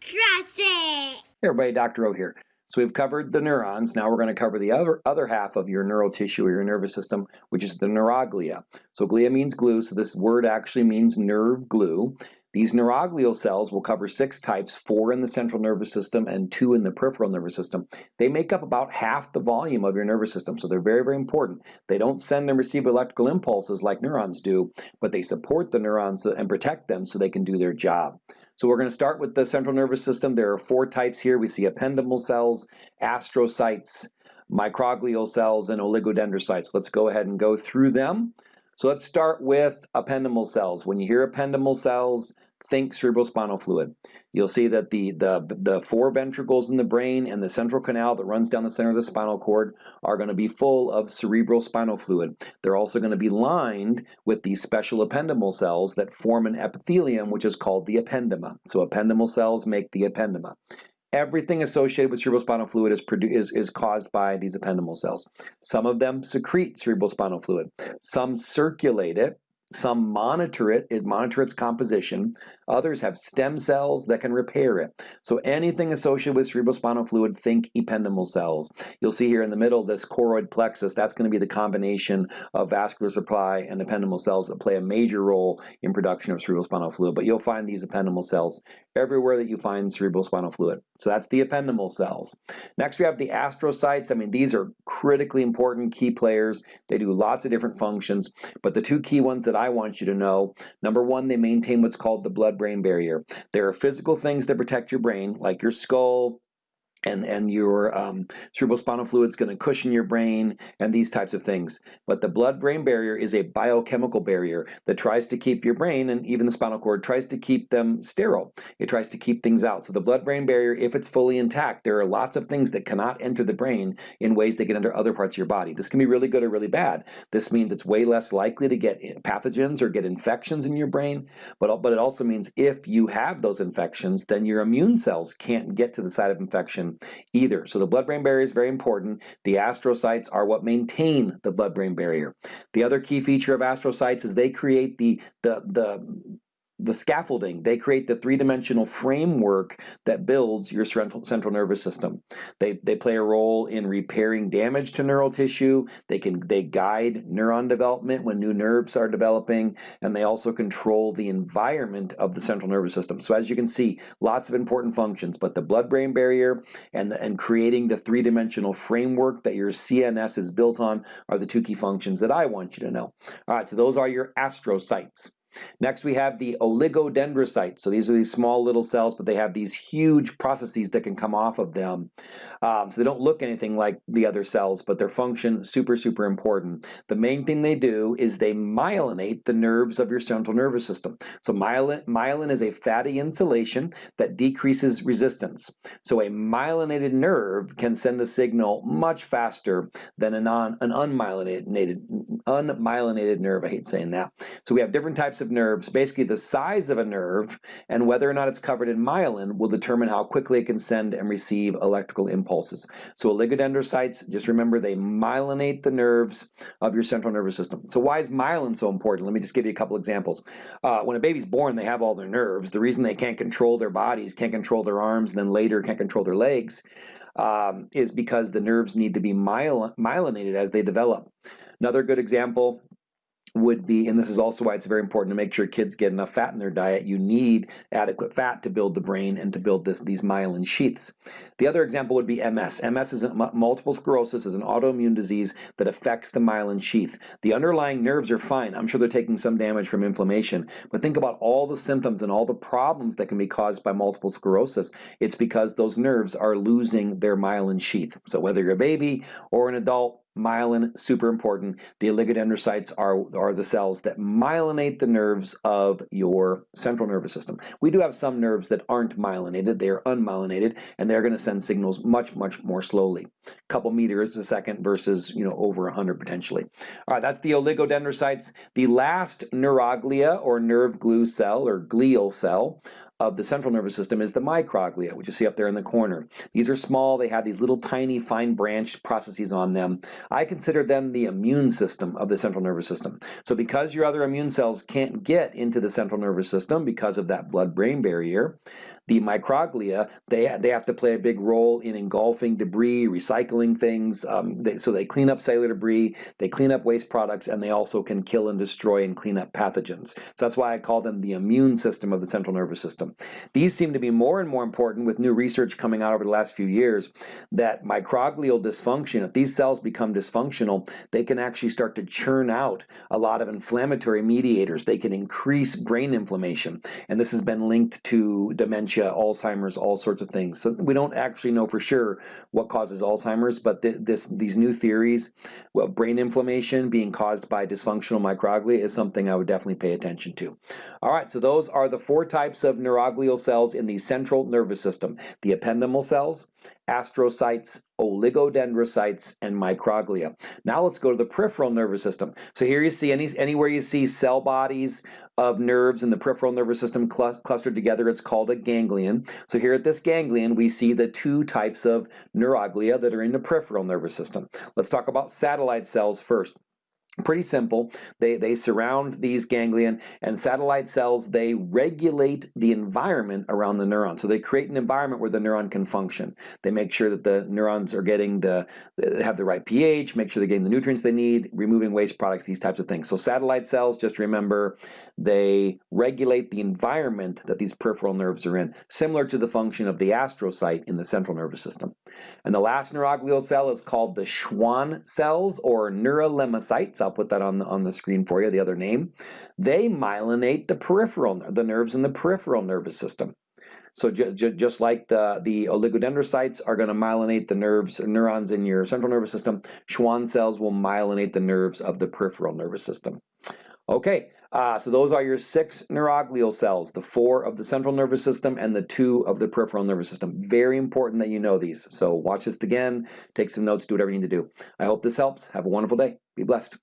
Trust it. Hey everybody, Dr. O here. So we've covered the neurons. Now we're going to cover the other, other half of your neural tissue or your nervous system, which is the neuroglia. So glia means glue, so this word actually means nerve glue. These neuroglial cells will cover six types, four in the central nervous system and two in the peripheral nervous system. They make up about half the volume of your nervous system, so they're very, very important. They don't send and receive electrical impulses like neurons do, but they support the neurons and protect them so they can do their job. So we're going to start with the central nervous system. There are four types here. We see ependymal cells, astrocytes, microglial cells, and oligodendrocytes. Let's go ahead and go through them. So let's start with ependymal cells. When you hear ependymal cells, think cerebrospinal fluid. You'll see that the, the, the four ventricles in the brain and the central canal that runs down the center of the spinal cord are going to be full of cerebrospinal fluid. They're also going to be lined with these special ependymal cells that form an epithelium which is called the ependyma. So ependymal cells make the ependyma. Everything associated with cerebrospinal fluid is, is, is caused by these ependymal cells. Some of them secrete cerebrospinal fluid. Some circulate it, some monitor it, it monitor its composition. Others have stem cells that can repair it. So anything associated with cerebrospinal fluid, think ependymal cells. You'll see here in the middle this choroid plexus, that's going to be the combination of vascular supply and ependymal cells that play a major role in production of cerebrospinal fluid. But you'll find these ependymal cells everywhere that you find cerebrospinal fluid. So that's the ependymal cells. Next we have the astrocytes. I mean these are critically important key players. They do lots of different functions, but the two key ones that I want you to know. Number one, they maintain what's called the blood-brain barrier. There are physical things that protect your brain, like your skull, and, and your um, cerebrospinal fluid is going to cushion your brain and these types of things. But the blood-brain barrier is a biochemical barrier that tries to keep your brain and even the spinal cord tries to keep them sterile. It tries to keep things out. So the blood-brain barrier, if it's fully intact, there are lots of things that cannot enter the brain in ways that get into other parts of your body. This can be really good or really bad. This means it's way less likely to get pathogens or get infections in your brain, but, but it also means if you have those infections, then your immune cells can't get to the site of infection either. So the blood-brain barrier is very important. The astrocytes are what maintain the blood-brain barrier. The other key feature of astrocytes is they create the, the, the the scaffolding. They create the three-dimensional framework that builds your central, nervous system. They, they play a role in repairing damage to neural tissue. They can they guide neuron development when new nerves are developing, and they also control the environment of the central nervous system. So as you can see, lots of important functions, but the blood-brain barrier and, the, and creating the three-dimensional framework that your CNS is built on are the two key functions that I want you to know. All right, so those are your astrocytes. Next we have the oligodendrocytes. So these are these small little cells, but they have these huge processes that can come off of them. Um, so they don't look anything like the other cells, but their function super, super important. The main thing they do is they myelinate the nerves of your central nervous system. So myelin, myelin is a fatty insulation that decreases resistance. So a myelinated nerve can send a signal much faster than a non, an unmyelinated, unmyelinated nerve. I hate saying that. So we have different types of of nerves, basically the size of a nerve and whether or not it's covered in myelin will determine how quickly it can send and receive electrical impulses. So oligodendrocytes, just remember they myelinate the nerves of your central nervous system. So why is myelin so important? Let me just give you a couple examples. Uh, when a baby's born, they have all their nerves. The reason they can't control their bodies, can't control their arms, and then later can't control their legs um, is because the nerves need to be myelinated as they develop. Another good example would be, and this is also why it's very important to make sure kids get enough fat in their diet, you need adequate fat to build the brain and to build this, these myelin sheaths. The other example would be MS. MS is a, multiple sclerosis is an autoimmune disease that affects the myelin sheath. The underlying nerves are fine. I'm sure they're taking some damage from inflammation, but think about all the symptoms and all the problems that can be caused by multiple sclerosis. It's because those nerves are losing their myelin sheath. So whether you're a baby or an adult, myelin, super important. The oligodendrocytes are, are the cells that myelinate the nerves of your central nervous system. We do have some nerves that aren't myelinated, they're unmyelinated, and they're gonna send signals much, much more slowly. A couple meters a second versus, you know, over 100 potentially. All right, that's the oligodendrocytes. The last neuroglia or nerve glue cell or glial cell of the central nervous system is the microglia, which you see up there in the corner. These are small, they have these little tiny fine branch processes on them. I consider them the immune system of the central nervous system. So because your other immune cells can't get into the central nervous system because of that blood-brain barrier, the microglia, they, they have to play a big role in engulfing debris, recycling things, um, they, so they clean up cellular debris, they clean up waste products, and they also can kill and destroy and clean up pathogens. So that's why I call them the immune system of the central nervous system. These seem to be more and more important with new research coming out over the last few years that microglial dysfunction, if these cells become dysfunctional, they can actually start to churn out a lot of inflammatory mediators. They can increase brain inflammation, and this has been linked to dementia Alzheimer's, all sorts of things. So we don't actually know for sure what causes Alzheimer's, but th this these new theories, well, brain inflammation being caused by dysfunctional microglia is something I would definitely pay attention to. All right, so those are the four types of neuroglial cells in the central nervous system. The ependymal cells, astrocytes, oligodendrocytes, and microglia. Now let's go to the peripheral nervous system. So here you see any, anywhere you see cell bodies of nerves in the peripheral nervous system cl clustered together, it's called a ganglion. So here at this ganglion, we see the two types of neuroglia that are in the peripheral nervous system. Let's talk about satellite cells first. Pretty simple. They, they surround these ganglion and satellite cells, they regulate the environment around the neuron. So they create an environment where the neuron can function. They make sure that the neurons are getting the, uh, have the right pH, make sure they're getting the nutrients they need, removing waste products, these types of things. So satellite cells, just remember, they regulate the environment that these peripheral nerves are in, similar to the function of the astrocyte in the central nervous system. And the last neuroglial cell is called the Schwann cells or neurolemmocytes. I'll put that on the, on the screen for you, the other name. They myelinate the peripheral, the nerves in the peripheral nervous system. So ju ju just like the, the oligodendrocytes are going to myelinate the nerves, neurons in your central nervous system, Schwann cells will myelinate the nerves of the peripheral nervous system. Okay, uh, so those are your six neuroglial cells, the four of the central nervous system and the two of the peripheral nervous system. Very important that you know these. So watch this again, take some notes, do whatever you need to do. I hope this helps. Have a wonderful day. Be blessed.